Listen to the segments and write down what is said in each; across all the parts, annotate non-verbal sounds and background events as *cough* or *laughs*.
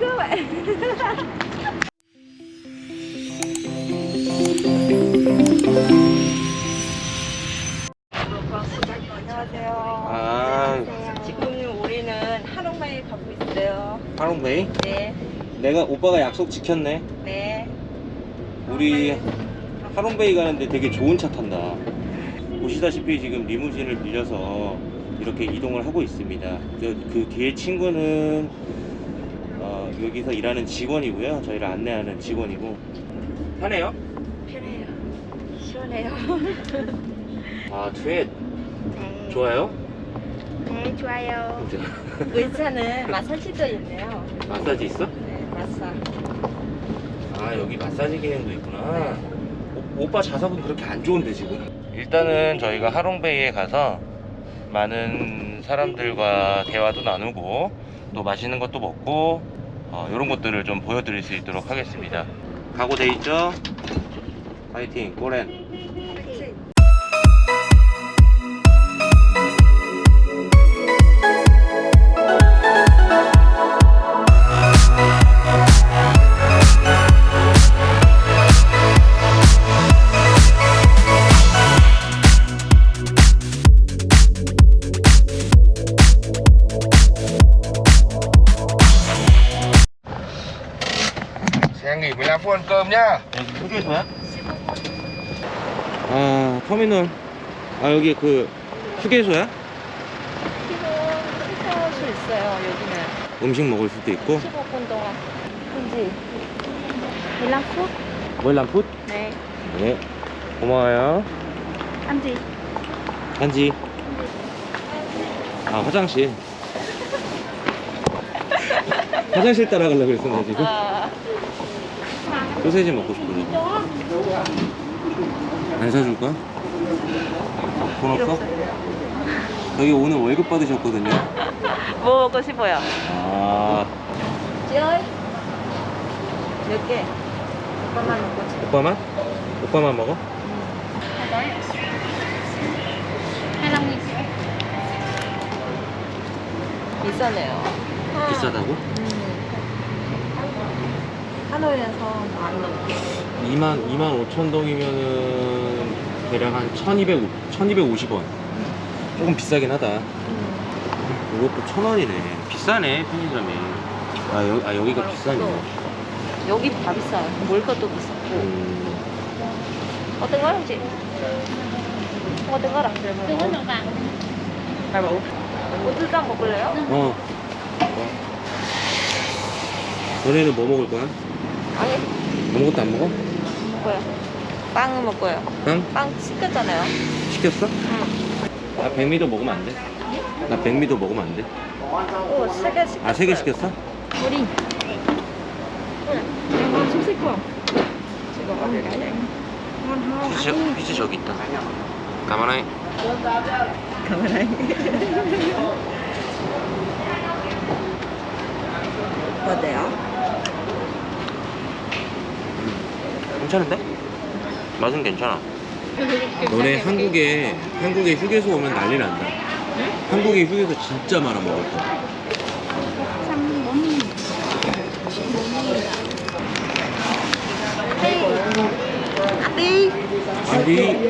vậy 안녕하세요. 아 지금 우리는 하롱바에 가고 있어요. 하롱베이? 네, 내가 오빠가 약속 지켰네 네. 우리 하롱베이 가는데 되게 좋은 차 탄다 보시다시피 지금 리무진을 빌려서 이렇게 이동을 하고 있습니다 그, 그 뒤에 친구는 어, 여기서 일하는 직원이고요 저희를 안내하는 직원이고 편해요? 편해요. 시원해요. *laughs* 아 트윗 네. 좋아요? 네, 좋아요. *laughs* 의자는 마사지도 있네요. 마사지 있어? 네, 마사. 아 여기 마사지 기능도 있구나 오, 오빠 좌석은 그렇게 안 좋은데 지금 일단은 저희가 하롱베이에 가서 많은 사람들과 대화도 나누고 또 맛있는 것도 먹고 어, 이런 것들을 좀 보여드릴 수 있도록 하겠습니다 각오돼 있죠? 파이팅 꼬렌 터미널 아 여기 그 휴게소야? 수 있어요, 여기는. 음식 먹을 수도 있고 15분 동안. 그지? 15분? 월남풋? 네. 네 고마워요 한지. 한지 아 화장실 화장실 따라가려고 그랬어 나 지금 아, 소세지 먹고 싶은데 안 사줄까? 돈 없어? 여기 오늘 월급 받으셨거든요 *laughs* 뭐 먹고 싶어요? 아 ơi 몇 개? 오빠만 먹고 싶어 오빠만? 오빠만 먹어? 비싸네요 비싸다고? 하노이에서 많이 먹고 2만 2만 5천 동이면은 대략 한 1,200 1,250원. 조금 비싸긴 하다. 이것도 천 원이네. 비싸네 편의점이. 아, 여, 아 여기가 비싸네. 여기 다 비싸요 물가도 비싸고 음, 어떤 거요 chị? 어떤 거랑 들면 잘 먹어 고추장 먹을래요? 어. 너네는 뭐 먹을 거야? 아니 아무것도 안 먹어? 먹어요 빵은 먹어요 빵? 빵 시켰잖아요 시켰어? 응. 나 백미도 먹으면 안 돼. 나 백미도 먹으면 안 돼. 오, 세개 시켰어요 아, 세 개 시켰어? 우리 응 이거 좀 시켜 지금 어디 가야 피지, 피지 저기 있다. 가만히. 카메라에 어때요? 괜찮은데? 맛은 괜찮아. 너네 한국에 한국에 휴게소 오면 난리 난다. 한국에 휴게소 진짜 많아 먹을 거. ăn đi 아니.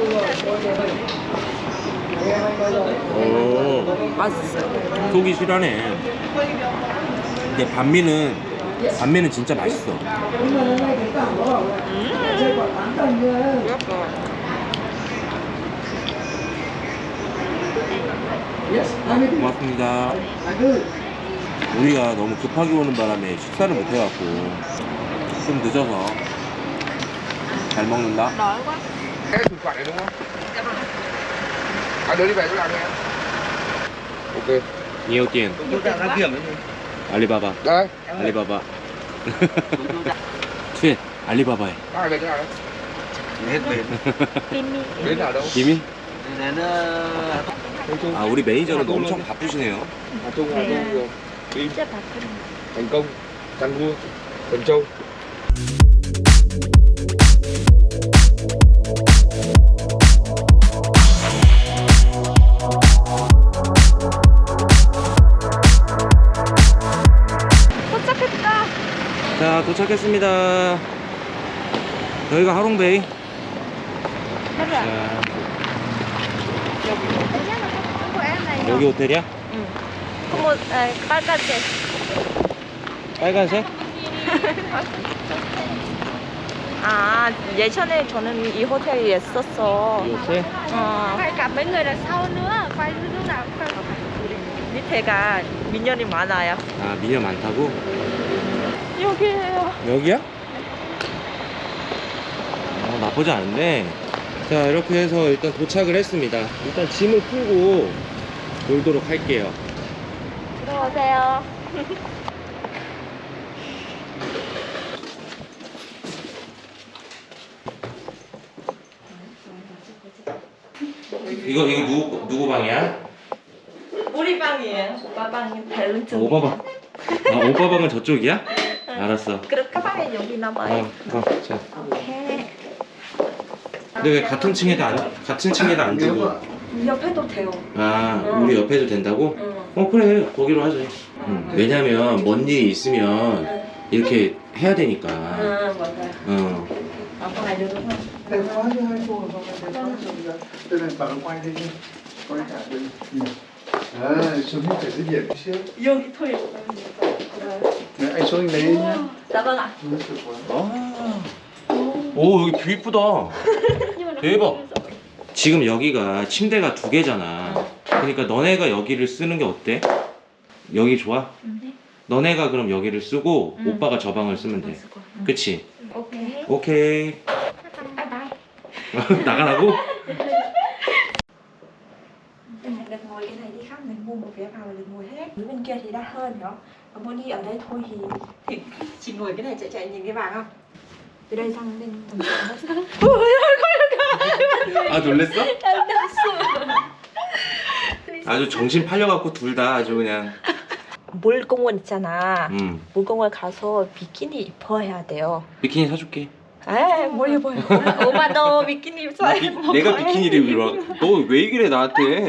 오, 맛있어요 속이 실하네. 근데 반미는 반미는 진짜 맛있어. 고맙습니다. 우리가 너무 급하게 오는 바람에 식사를 못 해갖고 좀 늦어서 잘 먹는다. nhiều tiền 알리바바 알리바바 트윗 알리바 nào đâu? 김이? chung 아 우리 매니저는 엄청 바쁘시네요 rồi Đi 진짜 Cần Châu 도착했다 자 도착했습니다 여기가 하롱베이 자, 여기 호텔이야? 응. 뭐, 아, 빨간색. 빨간색? 아, 예전에 저는 이 호텔에 있었어. 이 호텔? 어, lúc nào cũng phải 밑에가 민현이 많아요. 아 미녀 많다고? 여기에요. 여기야? 어, 나쁘지 않은데 자 이렇게 해서 일단 도착을 했습니다 일단 짐을 풀고 놀도록 할게요 들어오세요. 이거 이거 누구 누구 방이야? 우리 방이에요. 오빠 방이 다른 쪽. 오빠 방. 아 오빠 방은 저쪽이야? 알았어. 그럼 가방에 여기 나봐요. 어, 어, 자. 오케이. 근데 왜 같은 층에다 안 같은 층에다 안 주고? 옆에도 돼요. 아 우리 옆에도 된다고? 응. 어 그래 거기로 하자. 응. 왜냐면 뭔 일이 있으면 이렇게 해야 되니까. 응, 맞아요. 어. 아빠 알려줘서. Bảo quay đi đi. Quay cả đi. À, xuống như phải cái biển xíu. 여기 토요. Nhá. 나방아. Nó sụp quá. 아. 오 여기 뷰 이쁘다. 대박. 지금 여기가 침대가 두 개잖아. 그러니까 너네가 여기를 쓰는 게 어때? 여기 좋아? 너네가 그럼 여기를 쓰고 응. 오빠가 저 방을 쓰면 돼. 그치? 오케이. 오케이. 나가라고? được ngồi cái này đi khác mình mua một vé vào là được ngồi hết dưới bên kia thì đắt hơn đó còn muốn đi ở đây thôi thì thì chỉ ngồi cái này chạy chạy nhìn cái bảng không từ đây sang bên tầng trệt *laughs* 아 놀랬어? 아주 정신 팔려갖고 둘 다 아주 그냥 물공원 있잖아. 음 물공원 가서 비키니 입어야 돼요. 비키니 사줄게 에이, 뭘 입어요? 오빠 너 비키니 입어야 내가 비키니를 입어 너왜 해 나한테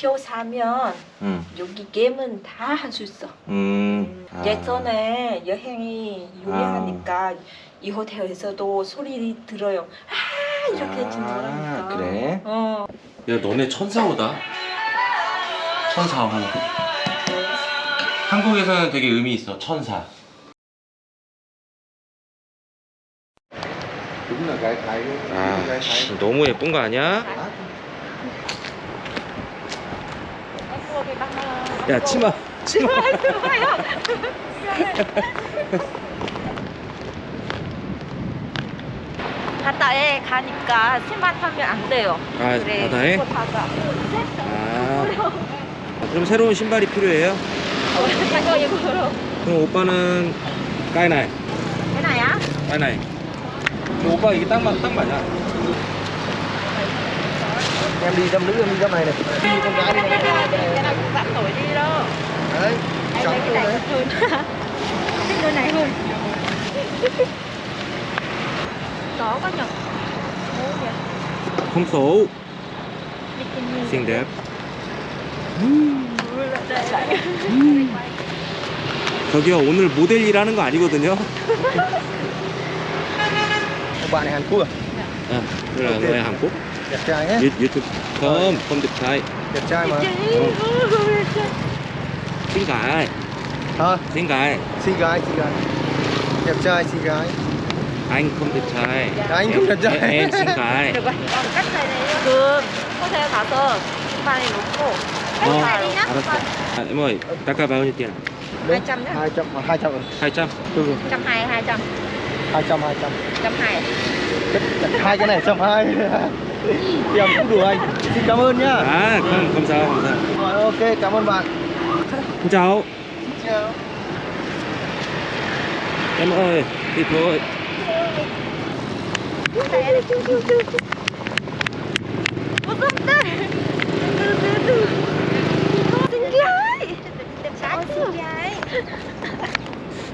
표 사면 응. 여기 게임은 다 할 수 있어. 음 아. 예전에 여행이 유명하니까 이 호텔에서도 소리 들어요. 아 이렇게 아, 진노라니까. 그래? 어. 야 너네 천사오다 천사오 한국에서는 되게 의미 있어 천사. 아. 씨, 너무 예쁜 거 아니야? 야 치마 치마 *laughs* *laughs* 바다에 가니까 신발 타면 안 돼요. 아 그래. 바다에? 닫아. 아 그럼 새로운 신발이 필요해요? 이거 이거로. 그럼 오빠는 까이나이 cái á? 까이나이 그럼 오빠 이게 딱, 맞, 딱 맞아 Em đi dâm nữ em đi dâm này này. Đi con gái đi. cái này cái này cũng bạn nổi đi đâu. Đấy. Chọn cái này hơn. Thích đôi này hơn. Có có nhỉ? Ồ, kìa. không Bikini. xinh đẹp đây. 저기요 오늘 모델 일하는 거 아니거든요 Quốc à? 아 그래 너의 한국 Đẹp trai nhé. 유, 유튜브 không không đẹp trai Đẹp trai mà. xinh gái Hả? xinh gái Xinh gái, xinh gái. Đẹp trai, xinh gái. anh không được chơi dạ. anh không được chơi em, xin cái được rồi cách này này được có thể thả tờ. Ba này nó khổ. Cách vâng. này đi nhá vâng. Vâng. À, em ơi taka bao nhiêu tiền? 200 nhá. 200 200 200 120 200 200 200 120 hai cái này 120 Tiền *laughs* cũng đủ anh. Xin cảm ơn nhá. À không, không sao, không sao. Rồi ok, cảm ơn bạn. Chào. Chào. Em ơi, thịt thôi.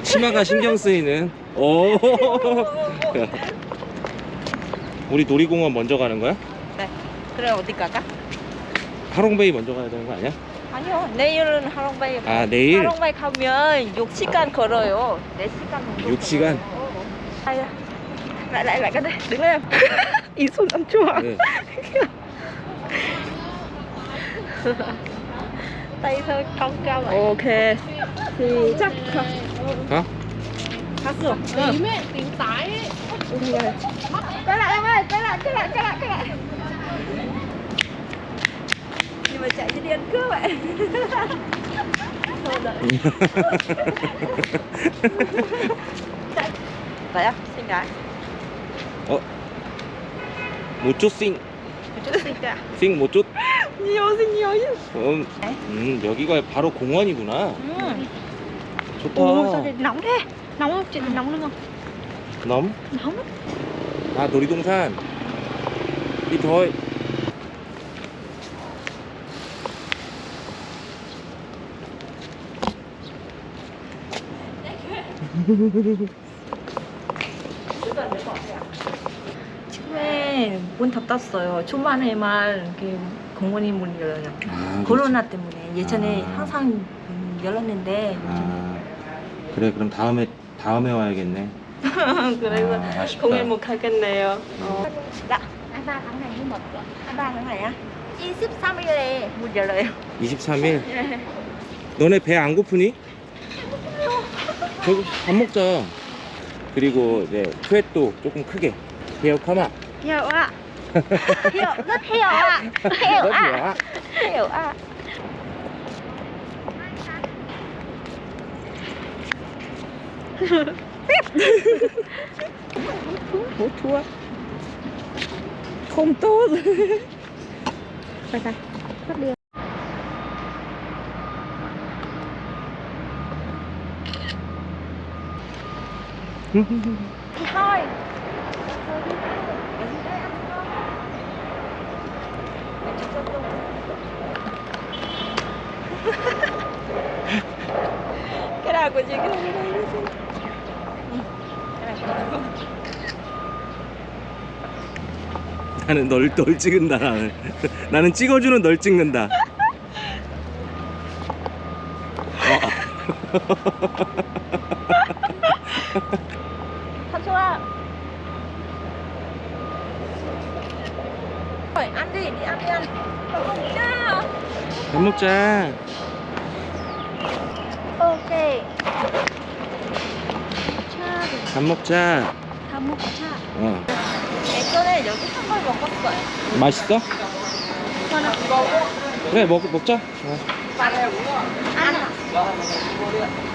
치마가 신경 쓰이는 오 우리 놀이공원 먼저 가는 거야? 네. 그래 어디 갈까? 하롱베이 먼저 가야 되는 거 아니야? 아니요. 내일은 하롱바이. 아 내일 하롱바이 가면 6시간 걸어요. 4시간 정도. 6시간? 걸어요. lại lại lại cái đây đứng lên. *laughs* Ý xuống ăn chua ừ. *laughs* tay thôi cong cao vậy. Ok. Thì chắc hả? Hả sửa. Ờ. Tím ấy tím tái ấy. Ừ, cái lại em ơi cái lại cái lại cái lại cái lại. Nhưng mà chạy như điên cứ vậy. *laughs* Vậy á xinh gái. 못 쫓, 싱, cả 싱, xinh nhiều chứ 음, 음, 여기가 바로 공원이구나. ừ. 좋다. 오 nóng thế nóng không chị nóng luôn không 넘? nóng 아, 놀이동산. 이 더, 처음에 문 닫았어요. 초반에만 이렇게 공원이 문 열어요. 아, 코로나 때문에 예전에 아. 항상 음, 열었는데 아, 그래, 그럼 다음에, 다음에 와야겠네. *laughs* 그래서 아. 공연 못 가겠네요. 어. nhưng mà 한다 tháng này á. 23일에 문 열어요. 23일? 너네 배 안 고프니? 저기 밥 먹자. 그리고 이제 투엣도 조금 크게. 카마. Hiểu ạ. hiểu, rất hiểu ạ. Hiểu rất ạ. 좋아. Hiểu ạ. Hút thua. Không tốt. Phải phải. Cắt đi. Thì thôi. Của chị. 나는 널, 널 찍은다 나는. 나는 찍어주는 널 찍는다. thật *laughs* 밥 먹자. ok 밥 먹자. 다 먹자. 어. 예전에 여기 한번 먹었어요. 맛있어? 하나 먹어 그래 먹, 먹자. 어. à